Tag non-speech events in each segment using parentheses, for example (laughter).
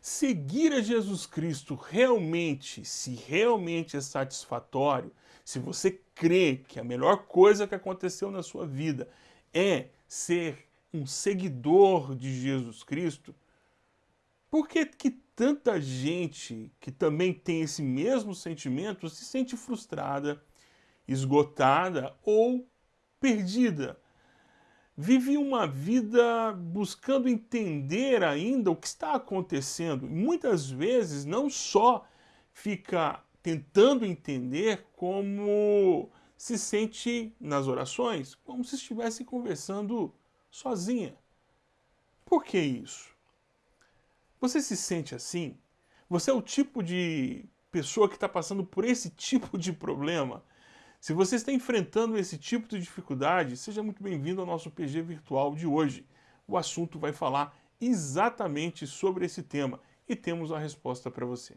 Seguir a Jesus Cristo realmente, se realmente é satisfatório, se você crê que a melhor coisa que aconteceu na sua vida é ser um seguidor de Jesus Cristo, por que, que tanta gente que também tem esse mesmo sentimento se sente frustrada, esgotada ou perdida? Vive uma vida buscando entender ainda o que está acontecendo. Muitas vezes não só fica tentando entender como se sente nas orações, como se estivesse conversando sozinha. Por que isso? Você se sente assim? Você é o tipo de pessoa que está passando por esse tipo de problema? Se você está enfrentando esse tipo de dificuldade, seja muito bem-vindo ao nosso PG virtual de hoje. O assunto vai falar exatamente sobre esse tema e temos a resposta para você.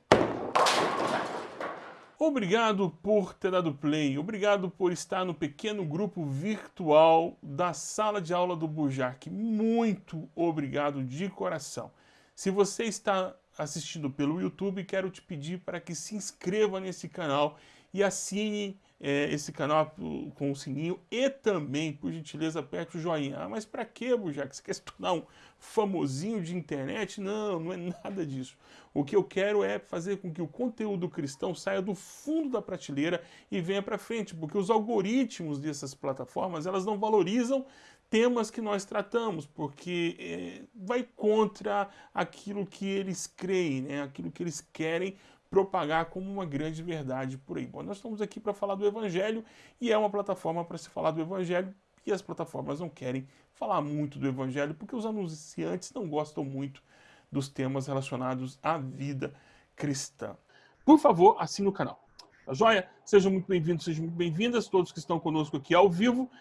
Obrigado por ter dado play, obrigado por estar no pequeno grupo virtual da sala de aula do Burjac. Muito obrigado de coração. Se você está assistindo pelo YouTube, quero te pedir para que se inscreva nesse canal e assine é, esse canal com o sininho e também, por gentileza, aperte o joinha. Ah, mas para que, Burjac? Você quer se tornar um famosinho de internet? Não, não é nada disso. O que eu quero é fazer com que o conteúdo cristão saia do fundo da prateleira e venha para frente, porque os algoritmos dessas plataformas, elas não valorizam temas que nós tratamos, porque é, vai contra aquilo que eles creem, né? aquilo que eles querem propagar como uma grande verdade por aí. Bom, nós estamos aqui para falar do Evangelho e é uma plataforma para se falar do Evangelho e as plataformas não querem falar muito do Evangelho porque os anunciantes não gostam muito dos temas relacionados à vida cristã. Por favor, assine o canal. Tá joia? Sejam muito bem-vindos, sejam muito bem-vindas, todos que estão conosco aqui ao vivo.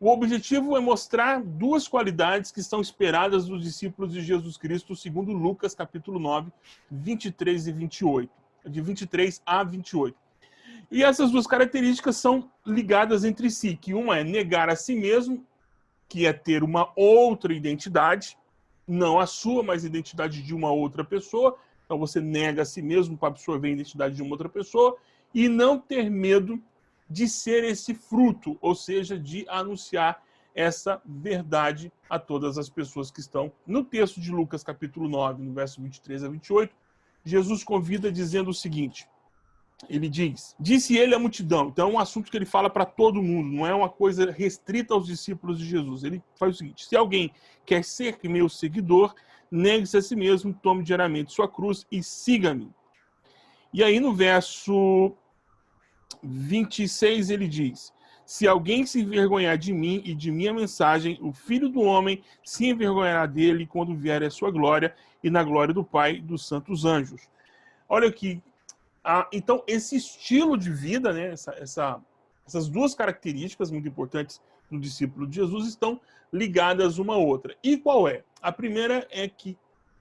O objetivo é mostrar duas qualidades que estão esperadas dos discípulos de Jesus Cristo, segundo Lucas capítulo 9, 23 e 28 de 23 a 28. E essas duas características são ligadas entre si, que uma é negar a si mesmo, que é ter uma outra identidade, não a sua, mas a identidade de uma outra pessoa. Então você nega a si mesmo para absorver a identidade de uma outra pessoa e não ter medo de ser esse fruto, ou seja, de anunciar essa verdade a todas as pessoas que estão no texto de Lucas capítulo 9, no verso 23 a 28, Jesus convida dizendo o seguinte, ele diz, disse ele à multidão, então é um assunto que ele fala para todo mundo, não é uma coisa restrita aos discípulos de Jesus. Ele faz o seguinte, se alguém quer ser meu seguidor, negue-se a si mesmo, tome diariamente sua cruz e siga-me. E aí no verso 26 ele diz, se alguém se envergonhar de mim e de minha mensagem, o Filho do Homem se envergonhará dele quando vier a sua glória e na glória do Pai dos santos anjos. Olha aqui, então esse estilo de vida, né, essa, essa, essas duas características muito importantes do discípulo de Jesus estão ligadas uma à outra. E qual é? A primeira é que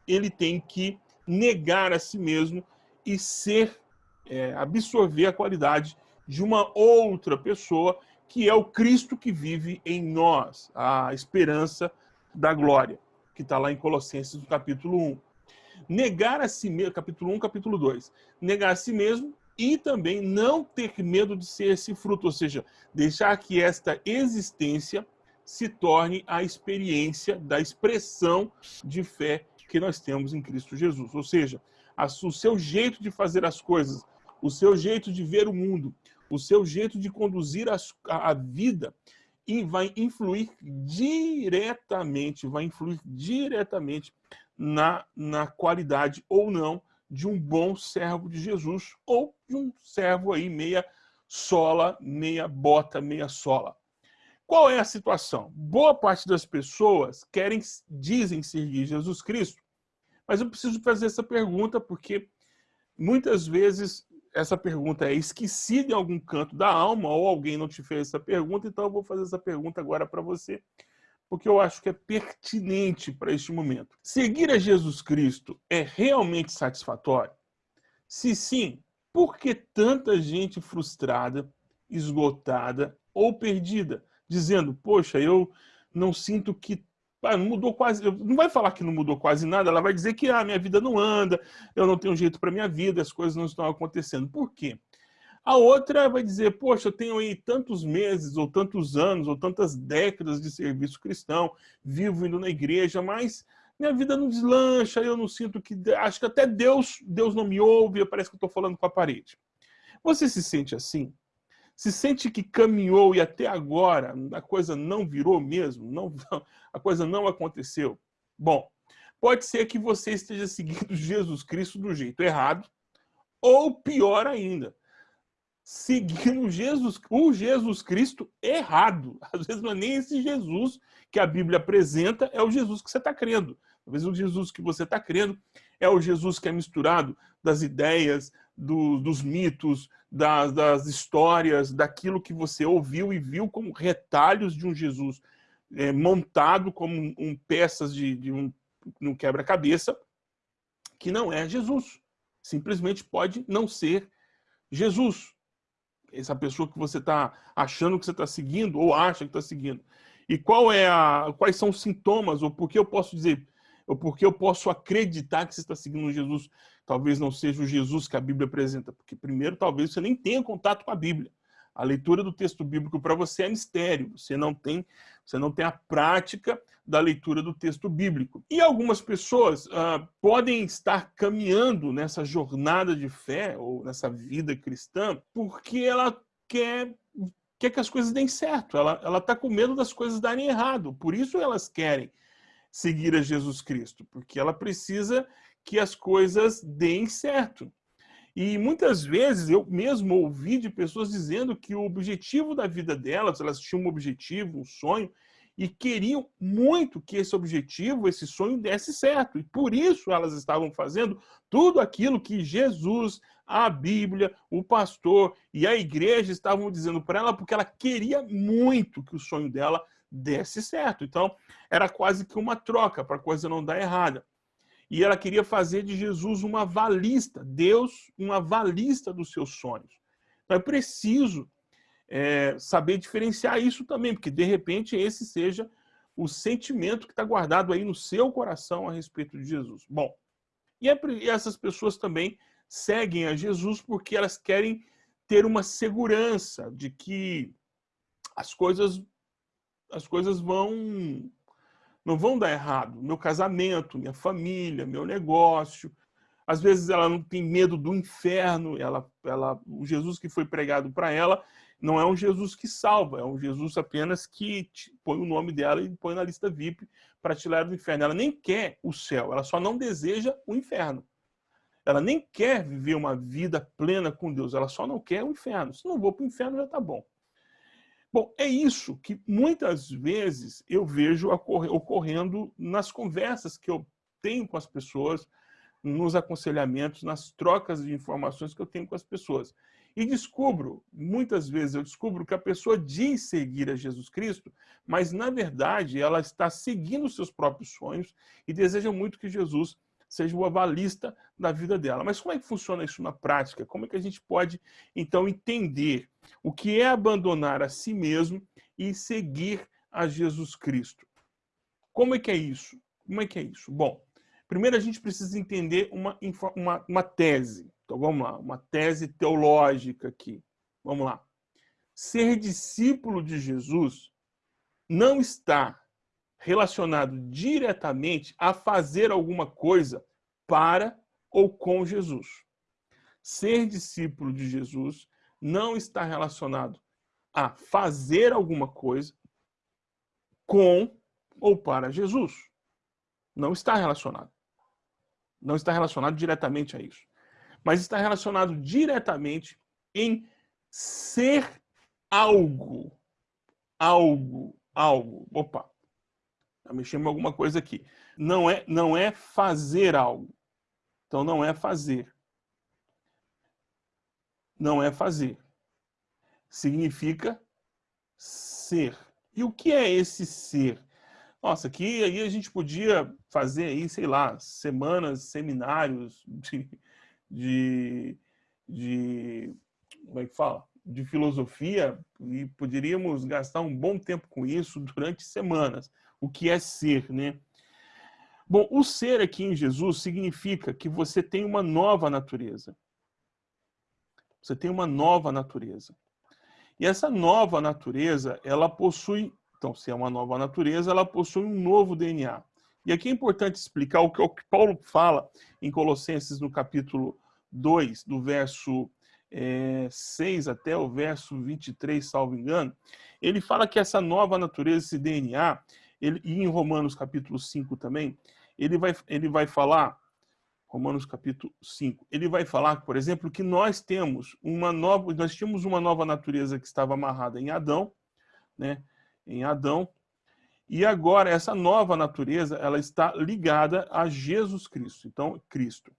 ele tem que negar a si mesmo e ser, é, absorver a qualidade de uma outra pessoa, que é o Cristo que vive em nós, a esperança da glória que está lá em Colossenses, no capítulo 1. Negar a si mesmo, capítulo 1, capítulo 2. Negar a si mesmo e também não ter medo de ser esse fruto, ou seja, deixar que esta existência se torne a experiência da expressão de fé que nós temos em Cristo Jesus. Ou seja, o seu jeito de fazer as coisas, o seu jeito de ver o mundo, o seu jeito de conduzir a, a vida e vai influir diretamente, vai influir diretamente na, na qualidade ou não de um bom servo de Jesus ou de um servo aí meia sola, meia bota, meia sola. Qual é a situação? Boa parte das pessoas querem, dizem seguir Jesus Cristo, mas eu preciso fazer essa pergunta porque muitas vezes essa pergunta é esquecida em algum canto da alma, ou alguém não te fez essa pergunta, então eu vou fazer essa pergunta agora para você, porque eu acho que é pertinente para este momento. Seguir a Jesus Cristo é realmente satisfatório? Se sim, por que tanta gente frustrada, esgotada ou perdida, dizendo, poxa, eu não sinto que Ah, não mudou quase, não vai falar que não mudou quase nada, ela vai dizer que a ah, minha vida não anda, eu não tenho jeito para minha vida, as coisas não estão acontecendo. Por quê? A outra vai dizer, poxa, eu tenho aí tantos meses, ou tantos anos, ou tantas décadas de serviço cristão, vivo indo na igreja, mas minha vida não deslancha, eu não sinto que... Acho que até Deus, Deus não me ouve, parece que eu estou falando com a parede. Você se sente assim? Se sente que caminhou e até agora a coisa não virou mesmo? Não, (laughs) a coisa não aconteceu? Bom, pode ser que você esteja seguindo (laughs) Jesus Cristo do jeito errado, ou pior ainda, seguindo Jesus, o Jesus Cristo errado. (laughs) Às vezes não é nem esse Jesus que a Bíblia apresenta, é o Jesus que você está crendo. Talvez o Jesus que você está crendo é o Jesus que é misturado das ideias, do, dos mitos, das, das, histórias, daquilo que você ouviu e viu como retalhos de um Jesus é, montado como um, um peças de, de um, um quebra-cabeça, que não é Jesus. Simplesmente pode não ser Jesus essa pessoa que você está achando que você está seguindo ou acha que está seguindo. E qual é a, quais são os sintomas, ou por que eu posso dizer, ou por que eu posso acreditar que você está seguindo Jesus, talvez não seja o Jesus que a Bíblia apresenta, porque primeiro talvez você nem tenha contato com a Bíblia. A leitura do texto bíblico para você é mistério, você não tem, você não tem a prática da leitura do texto bíblico. E algumas pessoas uh, podem estar caminhando nessa jornada de fé, ou nessa vida cristã, porque ela quer, quer que as coisas deem certo, ela está com medo das coisas darem errado, por isso elas querem seguir a Jesus Cristo, porque ela precisa que as coisas deem certo. E muitas vezes eu mesmo ouvi de pessoas dizendo que o objetivo da vida delas, elas tinham um objetivo, um sonho, e queriam muito que esse objetivo, esse sonho desse certo. E por isso elas estavam fazendo tudo aquilo que Jesus, a Bíblia, o pastor e a igreja estavam dizendo para ela, porque ela queria muito que o sonho dela desse certo. Então, era quase que uma troca para a coisa não dar errada e ela queria fazer de Jesus uma valista, Deus uma valista dos seus sonhos. Então é preciso é, saber diferenciar isso também, porque de repente esse seja o sentimento que está guardado aí no seu coração a respeito de Jesus. Bom, e, é, e essas pessoas também seguem a Jesus porque elas querem ter uma segurança de que as coisas, as coisas vão não vão dar errado. Meu casamento, minha família, meu negócio. Às vezes ela não tem medo do inferno. Ela, ela, o Jesus que foi pregado para ela não é um Jesus que salva, é um Jesus apenas que põe o nome dela e põe na lista VIP para tirar do inferno. Ela nem quer o céu, ela só não deseja o inferno. Ela nem quer viver uma vida plena com Deus, ela só não quer o inferno. Se não vou para o inferno, já está bom. Bom, é isso que muitas vezes eu vejo ocorrendo nas conversas que eu tenho com as pessoas, nos aconselhamentos, nas trocas de informações que eu tenho com as pessoas. E descubro, muitas vezes eu descubro que a pessoa diz seguir a Jesus Cristo, mas na verdade ela está seguindo os seus próprios sonhos e deseja muito que Jesus seja o avalista da vida dela. Mas como é que funciona isso na prática? Como é que a gente pode, então, entender o que é abandonar a si mesmo e seguir a Jesus Cristo? Como é que é isso? Como é que é isso? Bom, primeiro a gente precisa entender uma, uma, uma tese. Então vamos lá, uma tese teológica aqui. Vamos lá. Ser discípulo de Jesus não está relacionado diretamente a fazer alguma coisa para ou com Jesus. Ser discípulo de Jesus não está relacionado a fazer alguma coisa com ou para Jesus. Não está relacionado. Não está relacionado diretamente a isso. Mas está relacionado diretamente em ser algo. Algo. Algo. Opa. Tá mexendo em alguma coisa aqui. Não é, não é fazer algo. Então, não é fazer. Não é fazer. Significa ser. E o que é esse ser? Nossa, aqui aí a gente podia fazer aí, sei lá, semanas, seminários de, de, de como é que fala? De filosofia e poderíamos gastar um bom tempo com isso durante semanas o que é ser, né? Bom, o ser aqui em Jesus significa que você tem uma nova natureza. Você tem uma nova natureza. E essa nova natureza, ela possui, então, se é uma nova natureza, ela possui um novo DNA. E aqui é importante explicar o que, o que Paulo fala em Colossenses no capítulo 2, do verso é, 6 até o verso 23, salvo engano. Ele fala que essa nova natureza, esse DNA, ele, e em Romanos capítulo 5 também, ele vai, ele vai falar, Romanos capítulo 5, ele vai falar, por exemplo, que nós temos uma nova, nós tínhamos uma nova natureza que estava amarrada em Adão, né? Em Adão, e agora essa nova natureza, ela está ligada a Jesus Cristo. Então, Cristo.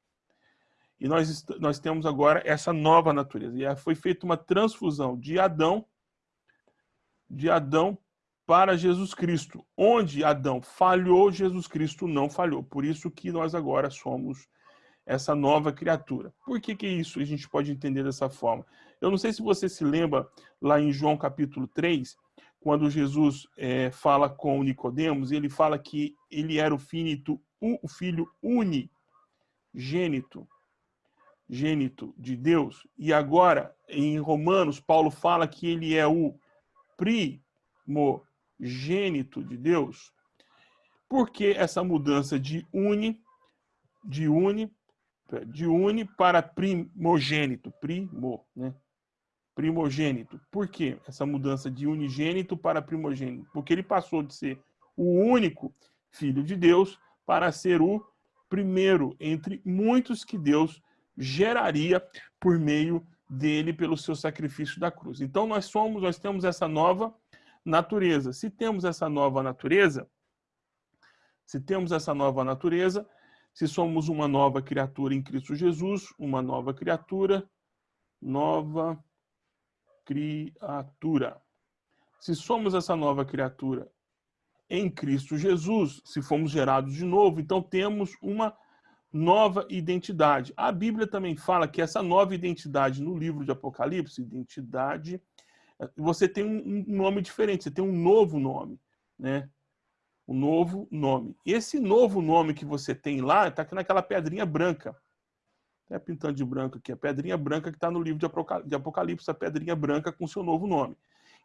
E nós, nós temos agora essa nova natureza. E foi feita uma transfusão de Adão, de Adão para Jesus Cristo. Onde Adão falhou, Jesus Cristo não falhou. Por isso que nós agora somos essa nova criatura. Por que, que isso a gente pode entender dessa forma? Eu não sei se você se lembra lá em João capítulo 3, quando Jesus é, fala com Nicodemos, ele fala que ele era o finito, o filho unigênito, gênito de Deus. E agora, em Romanos, Paulo fala que ele é o primogênito de Deus. Por que essa mudança de uni, de uni, de uni para primogênito, primo, né? primogênito. Por que essa mudança de unigênito para primogênito? Porque ele passou de ser o único filho de Deus para ser o primeiro entre muitos que Deus geraria por meio dele pelo seu sacrifício da cruz. Então nós somos, nós temos essa nova natureza. Se temos essa nova natureza, se temos essa nova natureza, se somos uma nova criatura em Cristo Jesus, uma nova criatura, nova criatura. Se somos essa nova criatura em Cristo Jesus, se fomos gerados de novo, então temos uma nova identidade. A Bíblia também fala que essa nova identidade no livro de Apocalipse, identidade, você tem um nome diferente, você tem um novo nome, né? Um novo nome. Esse novo nome que você tem lá está naquela pedrinha branca até pintando de branco aqui, a pedrinha branca que está no livro de Apocalipse, a pedrinha branca com seu novo nome.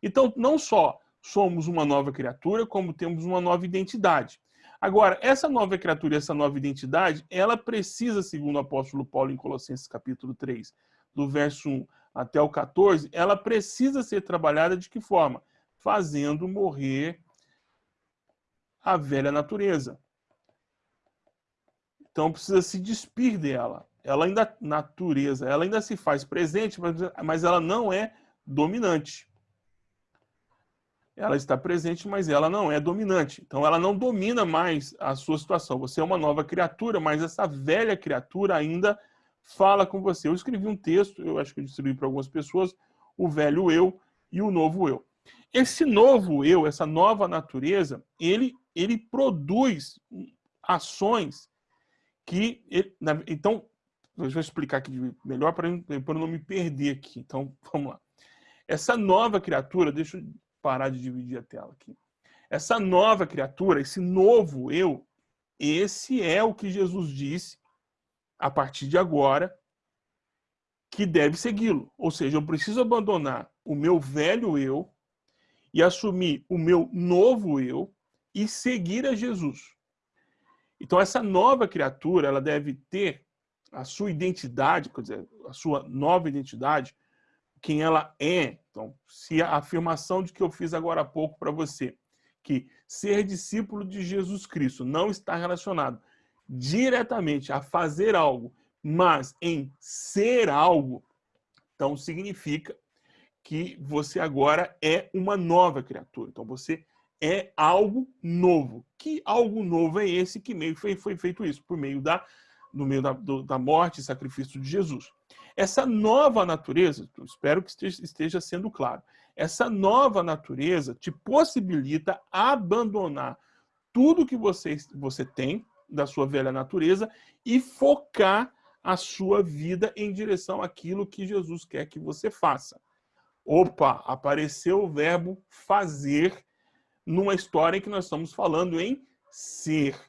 Então, não só somos uma nova criatura, como temos uma nova identidade. Agora, essa nova criatura, essa nova identidade, ela precisa, segundo o apóstolo Paulo em Colossenses capítulo 3, do verso 1 até o 14, ela precisa ser trabalhada de que forma? Fazendo morrer a velha natureza. Então precisa se despir dela ela ainda, natureza, ela ainda se faz presente, mas ela não é dominante. Ela está presente, mas ela não é dominante. Então, ela não domina mais a sua situação. Você é uma nova criatura, mas essa velha criatura ainda fala com você. Eu escrevi um texto, eu acho que eu distribuí para algumas pessoas, o velho eu e o novo eu. Esse novo eu, essa nova natureza, ele, ele produz ações que... Então, eu vou explicar aqui melhor para eu não me perder aqui. Então, (laughs) vamos lá. Essa nova criatura, deixa eu parar de dividir a tela aqui. Essa nova criatura, esse novo eu, esse é o que Jesus disse a partir de agora que deve segui-lo. Ou seja, eu preciso abandonar o meu velho eu e assumir o meu novo eu e seguir a Jesus. Então essa nova criatura, ela deve ter a sua identidade, quer dizer, a sua nova identidade, quem ela é. Então, se a afirmação de que eu fiz agora há pouco para você, que ser discípulo de Jesus Cristo não está relacionado diretamente a fazer algo, mas em ser algo, então significa que você agora é uma nova criatura. Então você é algo novo. Que algo novo é esse que meio foi, foi feito isso? Por meio da no meio da, do, da morte e sacrifício de Jesus. Essa nova natureza, espero que esteja, esteja sendo claro, essa nova natureza te possibilita abandonar tudo que você, você tem da sua velha natureza e focar a sua vida em direção àquilo que Jesus quer que você faça. Opa, apareceu o verbo fazer numa história em que nós estamos falando em ser.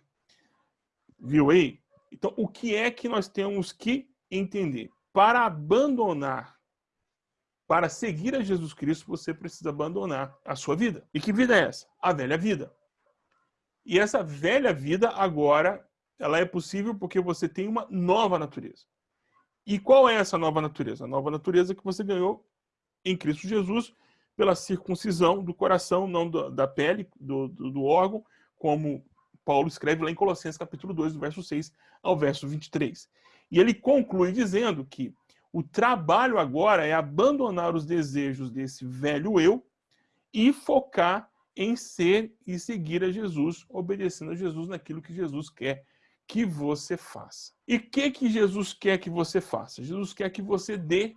Viu aí? Então, o que é que nós temos que entender? Para abandonar, para seguir a Jesus Cristo, você precisa abandonar a sua vida. E que vida é essa? A velha vida. E essa velha vida agora, ela é possível porque você tem uma nova natureza. E qual é essa nova natureza? A nova natureza que você ganhou em Cristo Jesus pela circuncisão do coração, não da pele, do, do, do órgão, como Paulo escreve lá em Colossenses capítulo 2, do verso 6 ao verso 23. E ele conclui dizendo que o trabalho agora é abandonar os desejos desse velho eu e focar em ser e seguir a Jesus, obedecendo a Jesus naquilo que Jesus quer que você faça. E o que, que Jesus quer que você faça? Jesus quer que você dê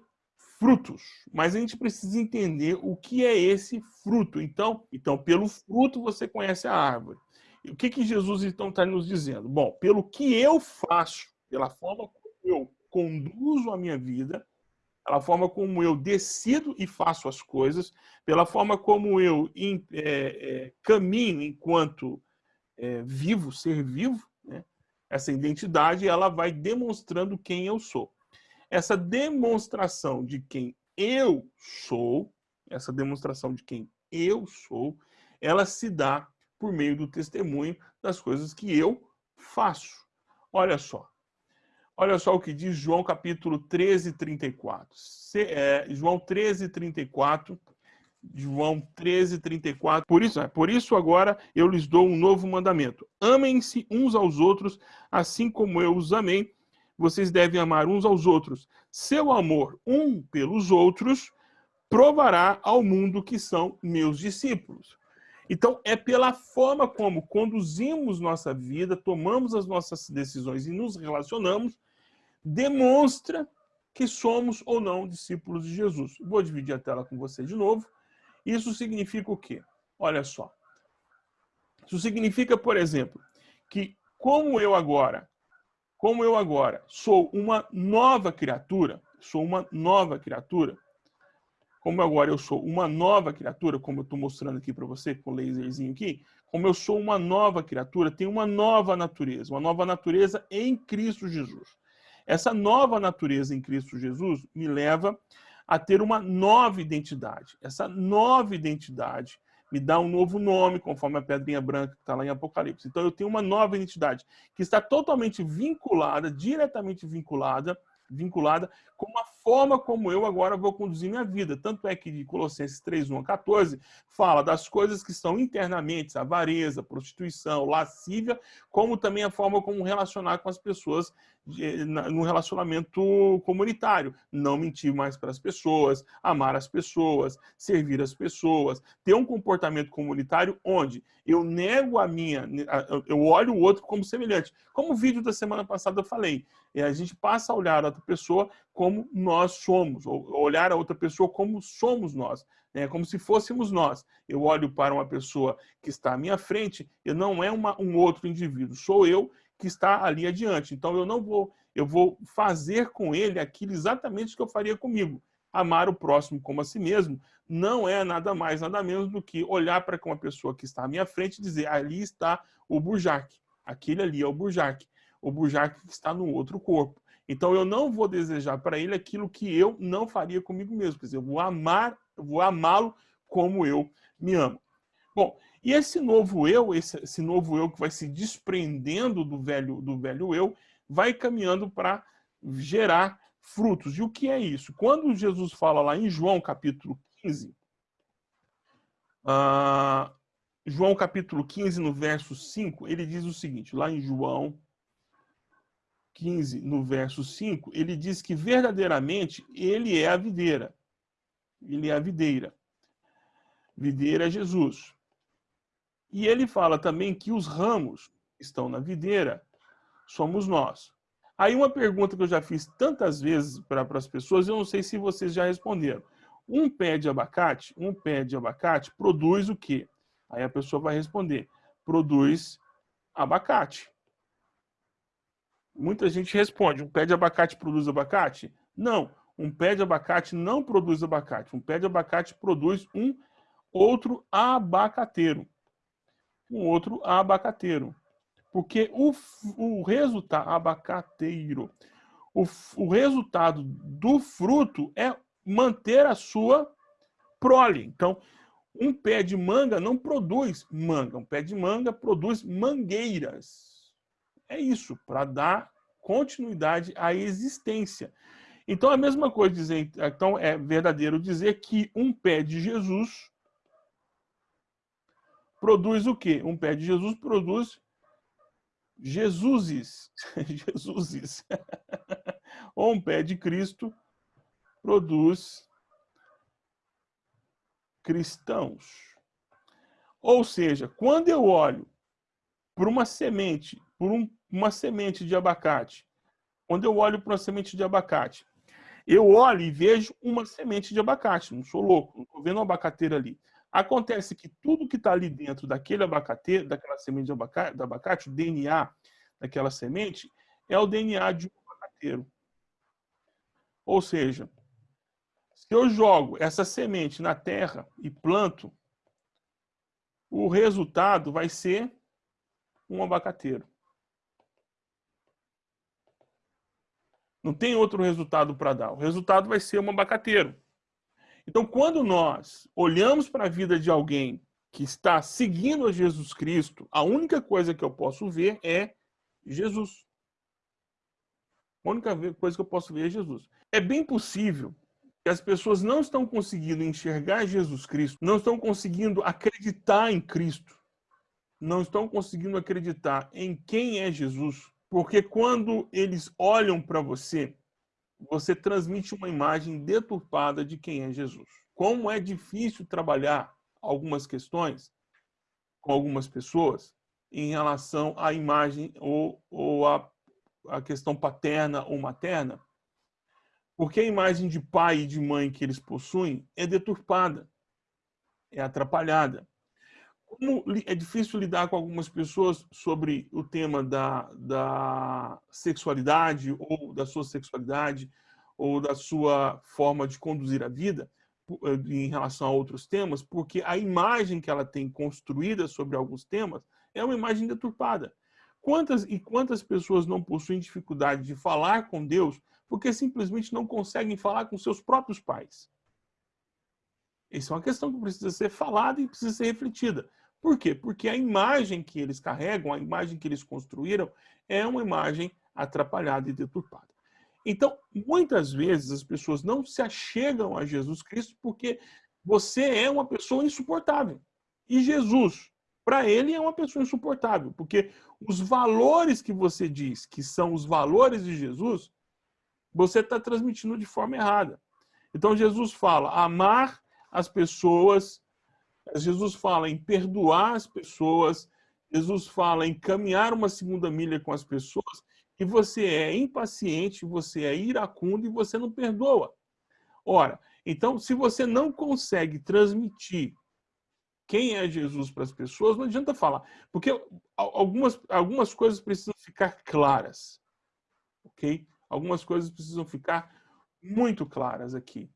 frutos. Mas a gente precisa entender o que é esse fruto. Então, então pelo fruto você conhece a árvore. E o que, que Jesus então está nos dizendo? Bom, pelo que eu faço, pela forma como eu conduzo a minha vida, pela forma como eu decido e faço as coisas, pela forma como eu é, é, caminho enquanto é, vivo, ser vivo, né? essa identidade ela vai demonstrando quem eu sou. Essa demonstração de quem eu sou, essa demonstração de quem eu sou, ela se dá por meio do testemunho das coisas que eu faço. Olha só. Olha só o que diz João capítulo 13, 34. Se, é, João 13, 34. João 13, 34. Por isso, é, por isso agora eu lhes dou um novo mandamento. Amem-se uns aos outros, assim como eu os amei. Vocês devem amar uns aos outros. Seu amor um pelos outros provará ao mundo que são meus discípulos. Então, é pela forma como conduzimos nossa vida, tomamos as nossas decisões e nos relacionamos, demonstra que somos ou não discípulos de Jesus. Vou dividir a tela com você de novo. Isso significa o quê? Olha só. Isso significa, por exemplo, que como eu agora, como eu agora sou uma nova criatura, sou uma nova criatura, como agora eu sou uma nova criatura, como eu estou mostrando aqui para você com o laserzinho aqui, como eu sou uma nova criatura, tenho uma nova natureza, uma nova natureza em Cristo Jesus. Essa nova natureza em Cristo Jesus me leva a ter uma nova identidade. Essa nova identidade me dá um novo nome, conforme a pedrinha branca que está lá em Apocalipse. Então eu tenho uma nova identidade que está totalmente vinculada, diretamente vinculada vinculada com a forma como eu agora vou conduzir minha vida. Tanto é que de Colossenses 3, 1 a 14, fala das coisas que estão internamente, avareza, prostituição, lascívia, como também a forma como relacionar com as pessoas no relacionamento comunitário. Não mentir mais para as pessoas, amar as pessoas, servir as pessoas, ter um comportamento comunitário onde eu nego a minha, eu olho o outro como semelhante. Como o vídeo da semana passada eu falei, é, a gente passa a olhar a outra pessoa como nós somos, ou olhar a outra pessoa como somos nós, né? como se fôssemos nós. Eu olho para uma pessoa que está à minha frente, e não é uma, um outro indivíduo, sou eu que está ali adiante. Então eu não vou, eu vou fazer com ele aquilo exatamente que eu faria comigo. Amar o próximo como a si mesmo não é nada mais, nada menos do que olhar para uma pessoa que está à minha frente e dizer, ali está o Burjac, aquele ali é o Burjac o Burjac está no outro corpo. Então eu não vou desejar para ele aquilo que eu não faria comigo mesmo. Quer dizer, eu vou amar, eu vou amá-lo como eu me amo. Bom, e esse novo eu, esse, esse novo eu que vai se desprendendo do velho, do velho eu, vai caminhando para gerar frutos. E o que é isso? Quando Jesus fala lá em João capítulo 15, uh, ah, João capítulo 15, no verso 5, ele diz o seguinte, lá em João 15, no verso 5, ele diz que verdadeiramente ele é a videira. Ele é a videira. Videira é Jesus. E ele fala também que os ramos estão na videira somos nós. Aí uma pergunta que eu já fiz tantas vezes para as pessoas, eu não sei se vocês já responderam. Um pé de abacate, um pé de abacate produz o quê? Aí a pessoa vai responder, produz abacate. Muita gente responde, um pé de abacate produz abacate? Não, um pé de abacate não produz abacate. Um pé de abacate produz um outro abacateiro. um outro abacateiro. Porque o, o resultado, abacateiro, o, o resultado do fruto é manter a sua prole. Então, um pé de manga não produz manga. Um pé de manga produz mangueiras. É isso, para dar continuidade à existência. Então, a mesma coisa dizer, então é verdadeiro dizer que um pé de Jesus produz o quê? Um pé de Jesus produz Jesuses. (laughs) Jesuses. (laughs) Ou um pé de Cristo produz cristãos. Ou seja, quando eu olho para uma semente, por um, uma semente de abacate, quando eu olho para uma semente de abacate, eu olho e vejo uma semente de abacate. Não sou louco, não estou vendo uma abacateira ali. Acontece que tudo que está ali dentro daquele abacate, daquela semente de abacate, abacate, o DNA daquela semente, é o DNA de um abacateiro. Ou seja, se eu jogo essa semente na terra e planto, o resultado vai ser um abacateiro. Não tem outro resultado para dar. O resultado vai ser um abacateiro. Então, quando nós olhamos para a vida de alguém que está seguindo a Jesus Cristo, a única coisa que eu posso ver é Jesus. A única coisa que eu posso ver é Jesus. É bem possível que as pessoas não estão conseguindo enxergar Jesus Cristo, não estão conseguindo acreditar em Cristo, não estão conseguindo acreditar em quem é Jesus, porque quando eles olham para você, você transmite uma imagem deturpada de quem é Jesus. Como é difícil trabalhar algumas questões com algumas pessoas em relação à imagem ou, ou à, à questão paterna ou materna, porque a imagem de pai e de mãe que eles possuem é deturpada, é atrapalhada. Como é difícil lidar com algumas pessoas sobre o tema da, da sexualidade ou da sua sexualidade ou da sua forma de conduzir a vida eh, em relação a outros temas, porque a imagem que ela tem construída sobre alguns temas é uma imagem deturpada. Quantas e quantas pessoas não possuem dificuldade de falar com Deus porque simplesmente não conseguem falar com seus próprios pais? Essa é uma questão que precisa ser falada e precisa ser refletida. Por quê? Porque a imagem que eles carregam, a imagem que eles construíram, é uma imagem atrapalhada e deturpada. Então, muitas vezes as pessoas não se achegam a Jesus Cristo porque você é uma pessoa insuportável. E Jesus, para ele, é uma pessoa insuportável, porque os valores que você diz que são os valores de Jesus, você está transmitindo de forma errada. Então, Jesus fala amar as pessoas, Jesus fala em perdoar as pessoas, Jesus fala em caminhar uma segunda milha com as pessoas, que você é impaciente, você é iracundo e você não perdoa. Ora, então, se você não consegue transmitir quem é Jesus para as pessoas, não adianta falar. Porque algumas, algumas coisas precisam ficar claras. Ok? Algumas coisas precisam ficar muito claras aqui.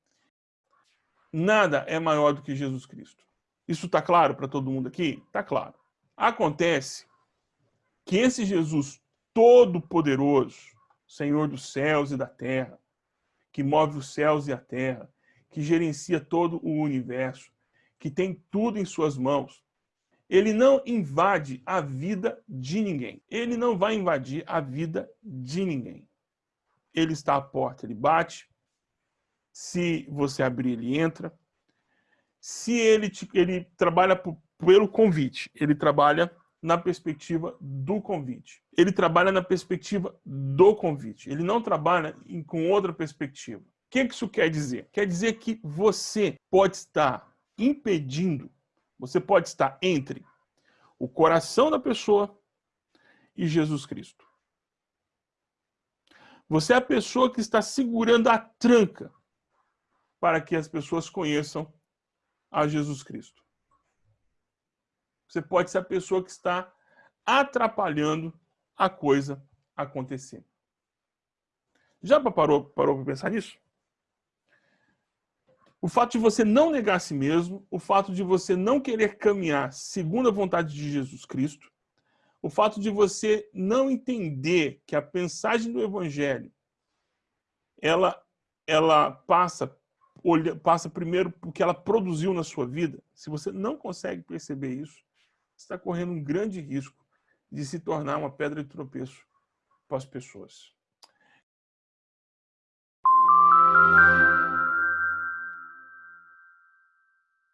Nada é maior do que Jesus Cristo. Isso está claro para todo mundo aqui? Está claro. Acontece que esse Jesus todo-poderoso, Senhor dos céus e da terra, que move os céus e a terra, que gerencia todo o universo, que tem tudo em suas mãos. Ele não invade a vida de ninguém. Ele não vai invadir a vida de ninguém. Ele está à porta, ele bate. Se você abrir, ele entra. Se ele, ele trabalha pelo convite, ele trabalha na perspectiva do convite. Ele trabalha na perspectiva do convite. Ele não trabalha em, com outra perspectiva. O que isso quer dizer? Quer dizer que você pode estar impedindo, você pode estar entre o coração da pessoa e Jesus Cristo. Você é a pessoa que está segurando a tranca para que as pessoas conheçam a Jesus Cristo. Você pode ser a pessoa que está atrapalhando a coisa acontecer. Já parou, parou para pensar nisso? O fato de você não negar a si mesmo, o fato de você não querer caminhar segundo a vontade de Jesus Cristo, o fato de você não entender que a mensagem do Evangelho ela, ela passa, olha, passa primeiro porque ela produziu na sua vida. Se você não consegue perceber isso, você está correndo um grande risco de se tornar uma pedra de tropeço para as pessoas.